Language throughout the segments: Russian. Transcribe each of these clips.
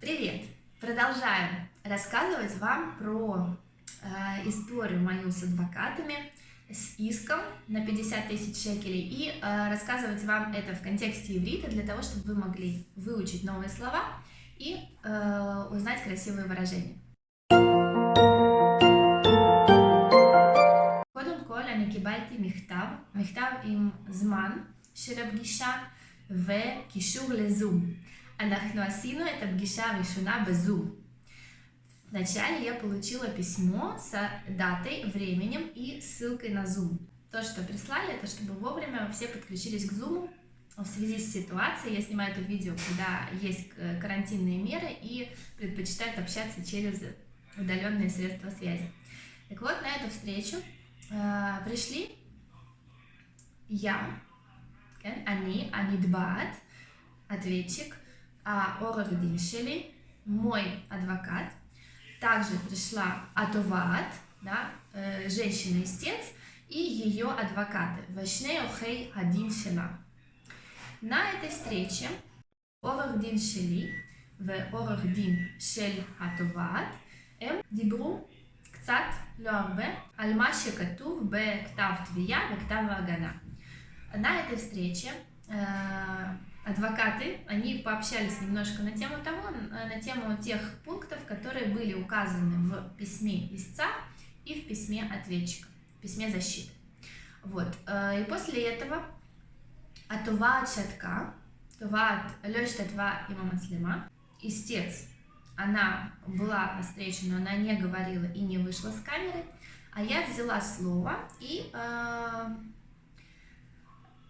Привет! Продолжаем рассказывать вам про э, историю мою с адвокатами, с иском на 50 тысяч шекелей и э, рассказывать вам это в контексте иврита для того, чтобы вы могли выучить новые слова и э, узнать красивые выражения. קודם כל אני קיבלתי מכתב, מכתב עם זמן של הפגישה וקישור לזום. אנחנו עשינו את הפגישה הראשונה בזום. Вначале я получила письмо с датой, временем и ссылкой на Zoom. То, что прислали, это чтобы вовремя все подключились к Zoom в связи с ситуацией. Я снимаю это видео, когда есть карантинные меры и предпочитают общаться через удаленные средства связи. Так вот, на эту встречу э, пришли я, они, Анидбаат, ответчик, а Орагдин Шели, мой адвокат, также пришла Атоваат, да, э, женщина-истец, и ее адвокаты, Вашней Охей Адин Шела. На этой встрече Орагдин Шели в Орагдин Шель Атоваат הם דיברו קצת, לא הרבה, על מה שכתוב בכתב תביעה, בכתב ההגנה. На этой встрече э, адвокаты, они пообщались немножко на тему того, на тему тех пунктов, которые были указаны в письме истца и в письме ответчика, в письме защиты. Вот. Э, и после этого Атува Чатка, Това Лёш Татва Има Маслима, истец, она была на встрече, но она не говорила и не вышла с камеры, а я взяла слово и э,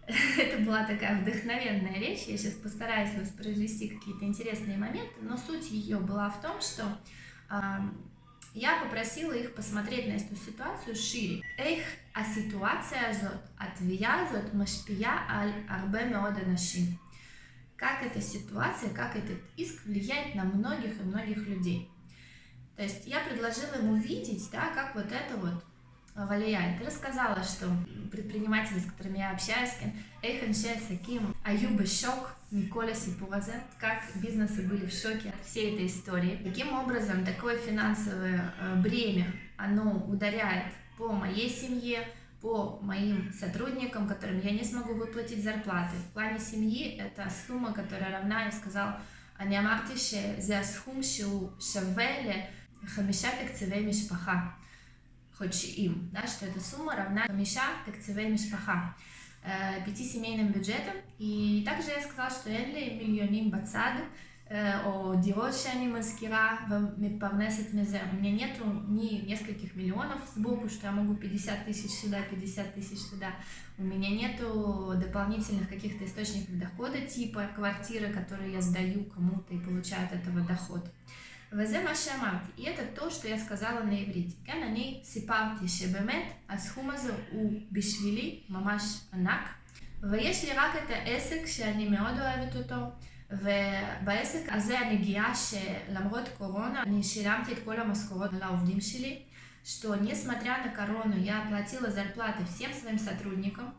это была такая вдохновенная речь, я сейчас постараюсь воспроизвести какие-то интересные моменты, но суть ее была в том, что э, я попросила их посмотреть на эту ситуацию шире. Эх, а ситуация зот, отвия зот машпия аль арбе меода нашим. Как эта ситуация, как этот иск влияет на многих и многих людей. То есть я предложила ему видеть, да, как вот это вот влияет. И рассказала, что предприниматели, с которыми я общаюсь, Эйхан Саким, Аюба Шок, Николя Сипуазе, как бизнесы были в шоке от всей этой истории. Таким образом, такое финансовое э, бремя, оно ударяет по моей семье, по моим сотрудникам, которым я не смогу выплатить зарплаты. В плане семьи это сумма, которая равна, я сказал, אני אמרתי שזה הסכום שהוא שווה לחמישה תקציבי משפחה. חודשיים, да, что эта сумма равна חמישה תקציבי משפחה, пяти семейным бюджетам, и также я сказала, что אין לי מיליונים בצד, או דירות שאני מזכירה ומתפרנסת מזה. У меня нету ни нескольких миллионов сбоку, что я могу 50 тысяч сюда, 50 тысяч сюда. У меня нету дополнительных каких-то источников дохода, типа квартиры, которые я сдаю кому-то и получаю от этого доход. וזה מה שאמרתי, и это то, что я сказала на иврите. כן, אני סיפרתי שבאמת הסכום הזה הוא בשבילי ממש ענק, ויש לי רק את העסק שאני מאוד אוהבת אותו, ובעסק הזה אני גאה שלמרות קורונה אני שילמתי את כל המשכורות לעובדים שלי, что несмотря на корону я оплатила зарплаты всем своим сотрудникам,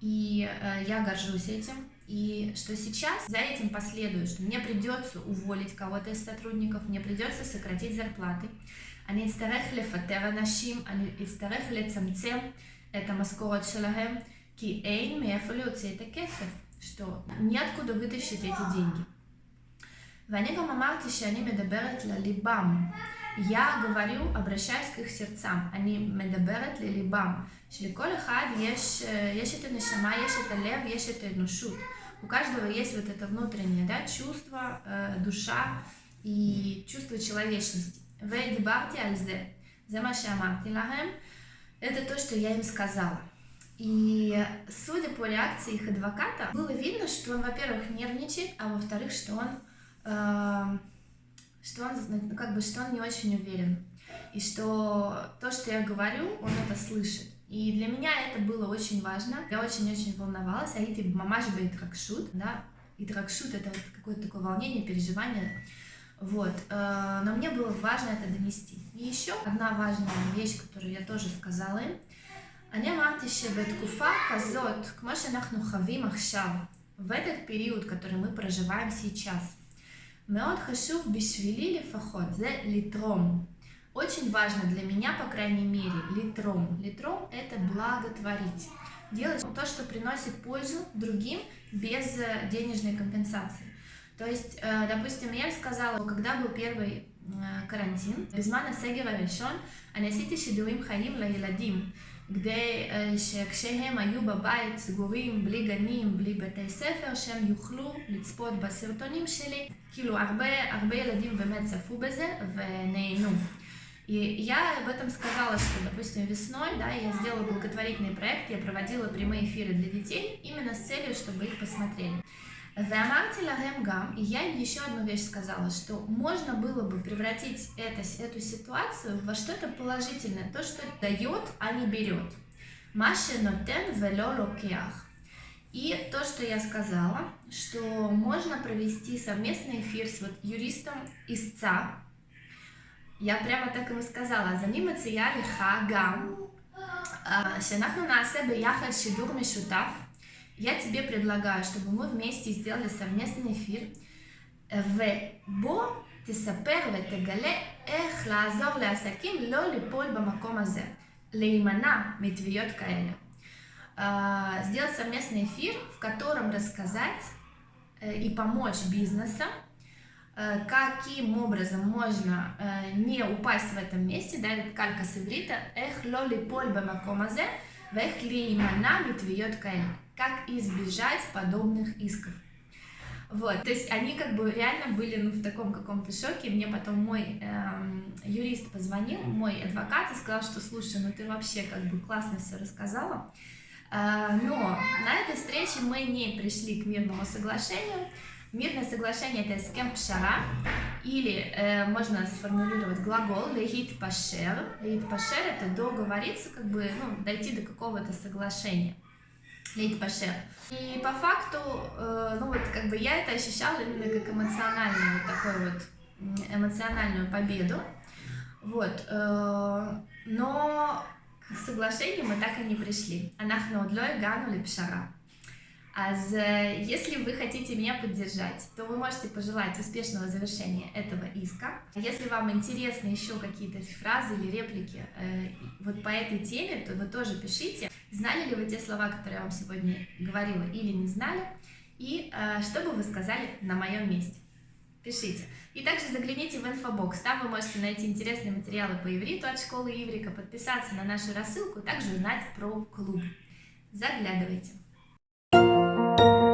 и э, я горжусь этим, и что сейчас за этим последует, что мне придется уволить кого-то из сотрудников, мне придется сократить зарплаты. אני אצטרך לפטר אנשים, אני אצטרך לצמצם את המשכורת שלהם, כי אין מאיפה להוציא את הכסף, что неоткуда вытащить эти деньги. ואני גם אמרתי שאני מדברת לליבם. Я говорю, обращаюсь к их сердцам, אני מדברת לליבם, שלכל אחד יש, יש את הנשמה, יש את הלב, יש את האנושות. У каждого есть вот это внутреннее да, чувство, э, душа и чувство человечности. Это то, что я им сказала. И судя по реакции их адвоката, было видно, что он, во-первых, нервничает, а во-вторых, что он, э, что он, как бы, что он не очень уверен. И что то, что я говорю, он это слышит. И для меня это было очень важно. Я очень-очень волновалась. А это мамаш бейтракшут, да, и тракшут это вот какое-то такое волнение, переживание. Вот. Э, но мне было важно это донести. И еще одна важная вещь, которую я тоже сказала им. אני אמרתי שבתקופה כזאת, כמו שאנחנו חווים עכשיו, в этот период, который мы проживаем сейчас, מאוד חשוב בשבילי לפחות, זה לתרום. Очень важно для меня, по крайней мере, литром. Литром – это благотворить. Делать то, что приносит пользу другим без э, денежной компенсации. То есть, э, допустим, я сказала, когда был первый э, карантин, בזמן הסגר הראשון, אני עשיתי שידורים חיים לילדים, כדי שכשהם היו בבית סגורים, בלי גנים, בלי בתי ספר, שהם יוכלו לצפות בסרטונים שלי. כאילו, הרבה, הרבה ילדים באמת צפו בזה ונהנו. И я об этом сказала, что, допустим, весной, да, я сделала благотворительный проект, я проводила прямые эфиры для детей именно с целью, чтобы их посмотрели. И я еще одну вещь сказала, что можно было бы превратить это, эту ситуацию во что-то положительное, то, что дает, а не берет. Маши нотен вело локиах. И то, что я сказала, что можно провести совместный эфир с вот юристом истца, я прямо так ему сказала, אז אני מציעה לך גם שאנחנו נעשה ביחד שידור משותף. Я тебе предлагаю, чтобы мы вместе сделали совместный эфир, ובו תספר ותגלה איך לעזור לעסקים לא ליפול במקום הזה, להימנע מתביעות כאלה. Сделать совместный эфир, в котором рассказать и помочь бизнесам Э, каким образом можно э, не упасть в этом месте, да, это калька с иврита, эх лоли поль бамакомазе, вех ли имана битвиет каэн, как избежать подобных исков. Вот, то есть они как бы реально были ну, в таком каком-то шоке. Мне потом мой эм, юрист позвонил, мой адвокат, и сказал, что слушай, ну ты вообще как бы классно все рассказала. Э, но на этой встрече мы не пришли к мирному соглашению, Мирное соглашение это скем пшара, или э, можно сформулировать глагол лехит пашер. Лехит пашер это договориться, как бы, ну, дойти до какого-то соглашения. Лехит пашер. И по факту, э, ну вот, как бы я это ощущала именно как эмоциональную, вот такой вот эмоциональную победу. Вот, э, но к соглашению мы так и не пришли. Анахна удлой гану пшара. Аз, если вы хотите меня поддержать, то вы можете пожелать успешного завершения этого иска. Если вам интересны еще какие-то фразы или реплики э, вот по этой теме, то вы тоже пишите. Знали ли вы те слова, которые я вам сегодня говорила или не знали? И э, что бы вы сказали на моем месте? Пишите. И также загляните в инфобокс, там вы можете найти интересные материалы по ивриту от школы Иврика, подписаться на нашу рассылку, также узнать про клуб. Заглядывайте. Thank you.